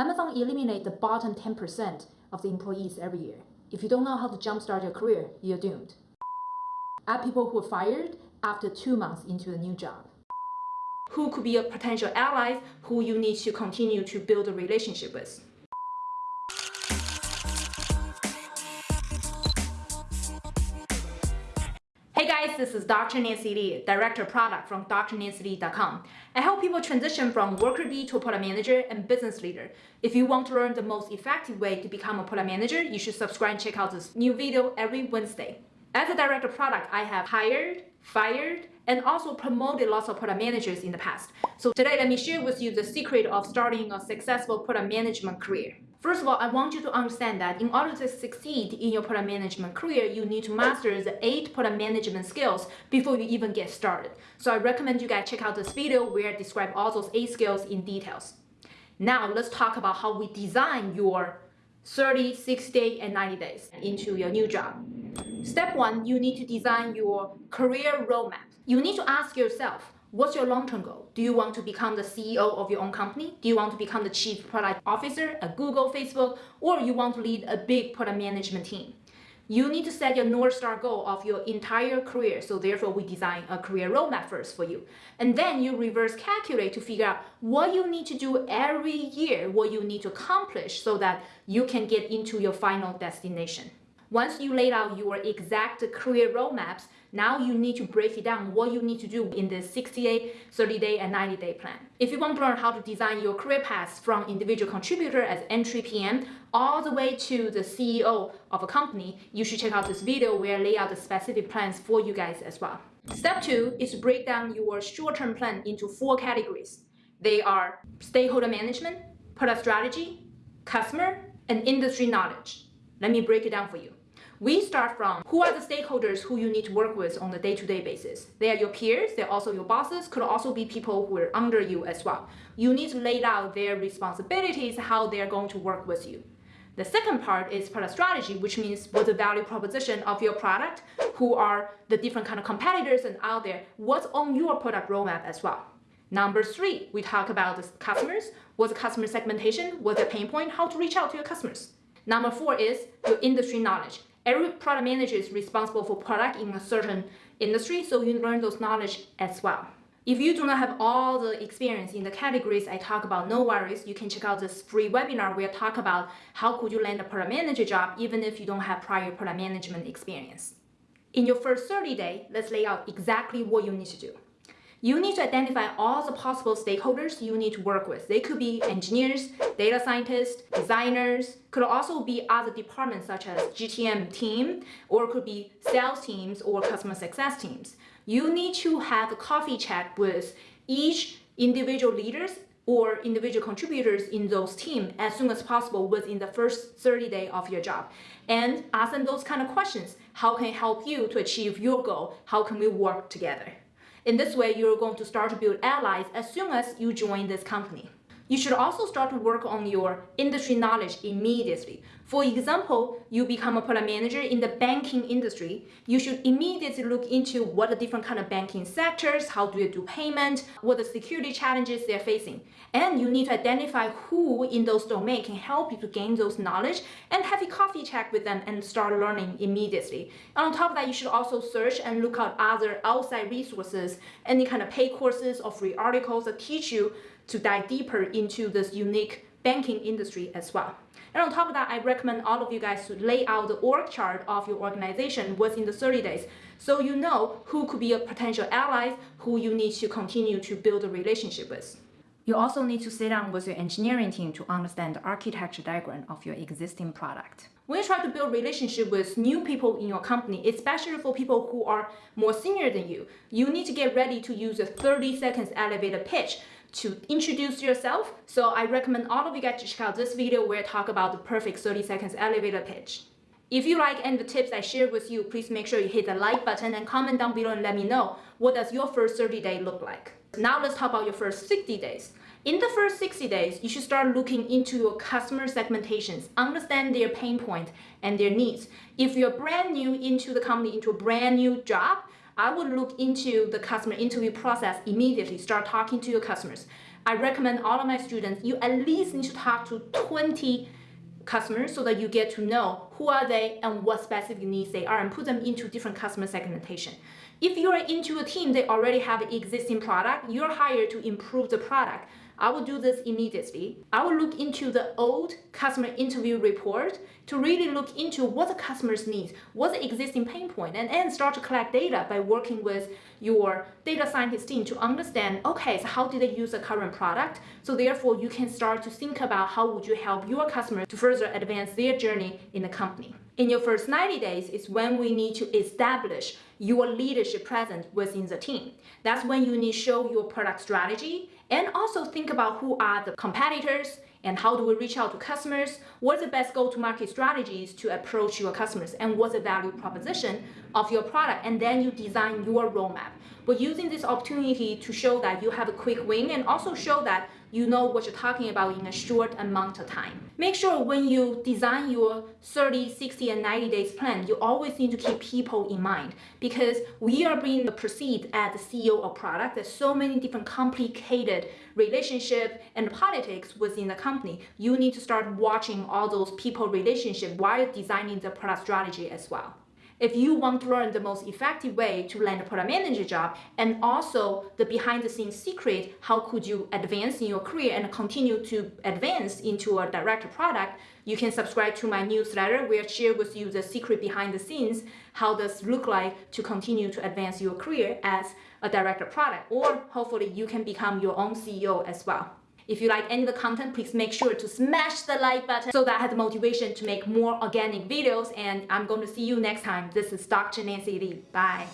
Amazon eliminate the bottom 10% of the employees every year. If you don't know how to jumpstart your career, you're doomed. Add people who are fired after two months into a new job. Who could be a potential ally who you need to continue to build a relationship with. This is Dr. Nancy Li, Director of Product from drnancyli.com. I help people transition from worker bee to product manager and business leader. If you want to learn the most effective way to become a product manager, you should subscribe and check out this new video every Wednesday. As a Director of Product, I have hired, fired, and also promoted lots of product managers in the past. So today, let me share with you the secret of starting a successful product management career. First of all, I want you to understand that in order to succeed in your product management career, you need to master the eight product management skills before you even get started. So I recommend you guys check out this video where I describe all those eight skills in details. Now let's talk about how we design your 30, 60, and 90 days into your new job. Step one, you need to design your career roadmap. You need to ask yourself, What's your long-term goal? Do you want to become the CEO of your own company? Do you want to become the chief product officer at Google, Facebook, or you want to lead a big product management team? You need to set your North Star goal of your entire career. So therefore, we design a career roadmap first for you. And then you reverse calculate to figure out what you need to do every year, what you need to accomplish so that you can get into your final destination. Once you laid out your exact career roadmaps, now you need to break it down what you need to do in the 60 day, 30 day, and 90 day plan. If you want to learn how to design your career path from individual contributor as entry PM all the way to the CEO of a company, you should check out this video where I lay out the specific plans for you guys as well. Step two is to break down your short-term plan into four categories. They are stakeholder management, product strategy, customer, and industry knowledge. Let me break it down for you. We start from who are the stakeholders who you need to work with on a day-to-day -day basis. They are your peers, they're also your bosses, could also be people who are under you as well. You need to lay out their responsibilities, how they're going to work with you. The second part is product strategy, which means what's the value proposition of your product, who are the different kind of competitors and out there, what's on your product roadmap as well. Number three, we talk about the customers, what's the customer segmentation, what's the pain point, how to reach out to your customers. Number four is your industry knowledge. Every product manager is responsible for product in a certain industry, so you learn those knowledge as well. If you do not have all the experience in the categories I talk about, no worries, you can check out this free webinar where I talk about how could you land a product manager job even if you don't have prior product management experience. In your first 30 day, let's lay out exactly what you need to do you need to identify all the possible stakeholders you need to work with. They could be engineers, data scientists, designers, could also be other departments such as GTM team, or could be sales teams or customer success teams. You need to have a coffee chat with each individual leaders or individual contributors in those teams as soon as possible within the first 30 days of your job. And ask them those kind of questions. How can I help you to achieve your goal? How can we work together? In this way, you're going to start to build allies as soon as you join this company. You should also start to work on your industry knowledge immediately. For example, you become a product manager in the banking industry, you should immediately look into what the different kind of banking sectors, how do they do payment, what the security challenges they're facing. And you need to identify who in those domains can help you to gain those knowledge and have a coffee chat with them and start learning immediately. And on top of that, you should also search and look out other outside resources, any kind of paid courses or free articles that teach you to dive deeper into this unique banking industry as well. And on top of that, I recommend all of you guys to lay out the org chart of your organization within the 30 days so you know who could be a potential allies who you need to continue to build a relationship with. You also need to sit down with your engineering team to understand the architecture diagram of your existing product. When you try to build relationship with new people in your company, especially for people who are more senior than you, you need to get ready to use a 30 seconds elevator pitch to introduce yourself. So I recommend all of you guys to check out this video where I talk about the perfect 30 seconds elevator pitch. If you like any of the tips I shared with you, please make sure you hit the like button and comment down below and let me know what does your first 30 day look like. Now let's talk about your first 60 days. In the first 60 days, you should start looking into your customer segmentations, understand their pain points point and their needs. If you're brand new into the company, into a brand new job, I would look into the customer interview process immediately, start talking to your customers. I recommend all of my students, you at least need to talk to 20 customers so that you get to know who are they and what specific needs they are and put them into different customer segmentation. If you're into a team that already have an existing product, you're hired to improve the product. I will do this immediately. I will look into the old customer interview report to really look into what the customers need, what's the existing pain point, and then start to collect data by working with your data scientist team to understand, okay, so how did they use the current product? So therefore, you can start to think about how would you help your customers to further advance their journey in the company. In your first 90 days is when we need to establish your leadership presence within the team. That's when you need to show your product strategy and also think about who are the competitors and how do we reach out to customers, what's the best go-to-market strategies to approach your customers, and what's the value proposition of your product, and then you design your roadmap. But using this opportunity to show that you have a quick win and also show that you know what you're talking about in a short amount of time. Make sure when you design your 30, 60, and 90 days plan, you always need to keep people in mind because we are being perceived as the CEO of product. There's so many different complicated relationship and politics within the company. You need to start watching all those people relationship while designing the product strategy as well. If you want to learn the most effective way to land a product manager job and also the behind the scenes secret, how could you advance in your career and continue to advance into a director product, you can subscribe to my newsletter where I share with you the secret behind the scenes, how does look like to continue to advance your career as a director product, or hopefully you can become your own CEO as well. If you like any of the content, please make sure to smash the like button so that I have the motivation to make more organic videos and I'm going to see you next time. This is Dr. Nancy Li. Bye.